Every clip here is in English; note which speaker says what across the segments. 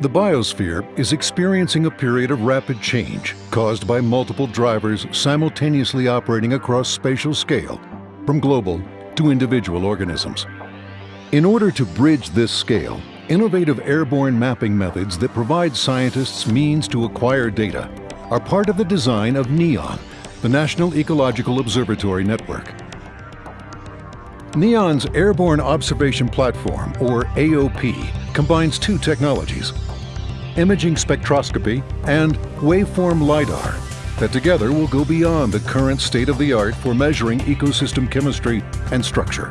Speaker 1: The biosphere is experiencing a period of rapid change caused by multiple drivers simultaneously operating across spatial scale, from global to individual organisms. In order to bridge this scale, innovative airborne mapping methods that provide scientists means to acquire data are part of the design of NEON, the National Ecological Observatory Network. NEON's Airborne Observation Platform, or AOP, combines two technologies, imaging spectroscopy, and waveform LiDAR that together will go beyond the current state-of-the-art for measuring ecosystem chemistry and structure.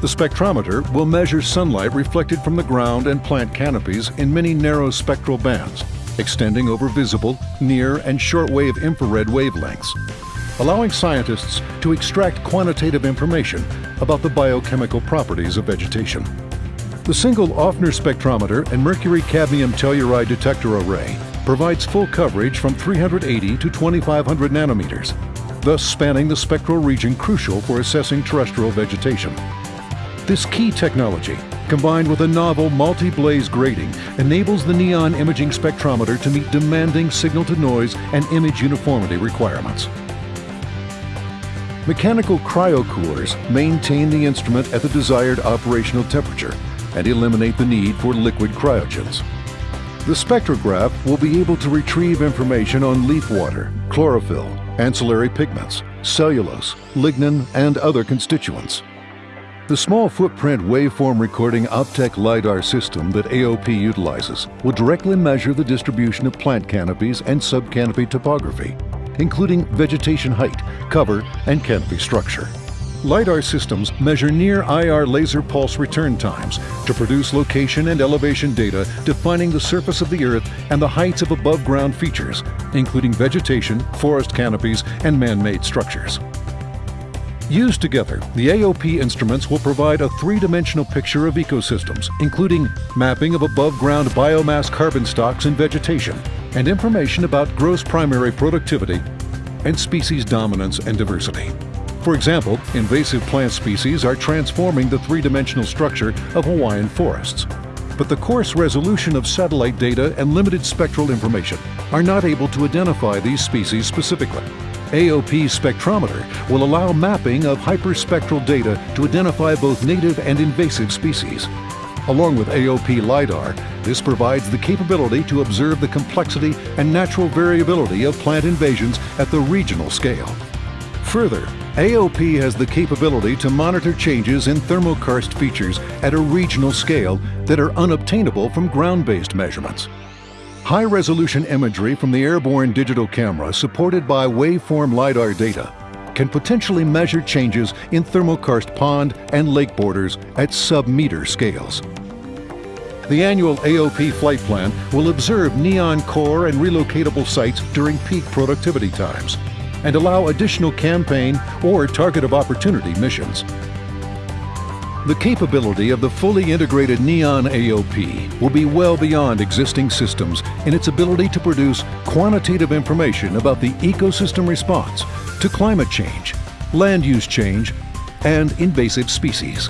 Speaker 1: The spectrometer will measure sunlight reflected from the ground and plant canopies in many narrow spectral bands, extending over visible, near, and shortwave infrared wavelengths, allowing scientists to extract quantitative information about the biochemical properties of vegetation. The single Offner spectrometer and mercury cadmium telluride detector array provides full coverage from 380 to 2500 nanometers, thus spanning the spectral region crucial for assessing terrestrial vegetation. This key technology, combined with a novel multi-blaze grating, enables the NEON imaging spectrometer to meet demanding signal-to-noise and image uniformity requirements. Mechanical cryocoolers maintain the instrument at the desired operational temperature and eliminate the need for liquid cryogens. The spectrograph will be able to retrieve information on leaf water, chlorophyll, ancillary pigments, cellulose, lignin, and other constituents. The small footprint waveform recording Optech LiDAR system that AOP utilizes will directly measure the distribution of plant canopies and subcanopy topography, including vegetation height, cover, and canopy structure. LiDAR systems measure near IR laser pulse return times to produce location and elevation data defining the surface of the Earth and the heights of above-ground features, including vegetation, forest canopies, and man-made structures. Used together, the AOP instruments will provide a three-dimensional picture of ecosystems, including mapping of above-ground biomass carbon stocks and vegetation, and information about gross primary productivity and species dominance and diversity. For example, invasive plant species are transforming the three-dimensional structure of Hawaiian forests. But the coarse resolution of satellite data and limited spectral information are not able to identify these species specifically. AOP spectrometer will allow mapping of hyperspectral data to identify both native and invasive species. Along with AOP LiDAR, this provides the capability to observe the complexity and natural variability of plant invasions at the regional scale. Further, AOP has the capability to monitor changes in thermokarst features at a regional scale that are unobtainable from ground-based measurements. High-resolution imagery from the airborne digital camera supported by waveform LiDAR data can potentially measure changes in thermokarst pond and lake borders at sub-meter scales. The annual AOP flight plan will observe NEON core and relocatable sites during peak productivity times and allow additional campaign or target of opportunity missions. The capability of the fully integrated NEON AOP will be well beyond existing systems in its ability to produce quantitative information about the ecosystem response to climate change, land use change, and invasive species.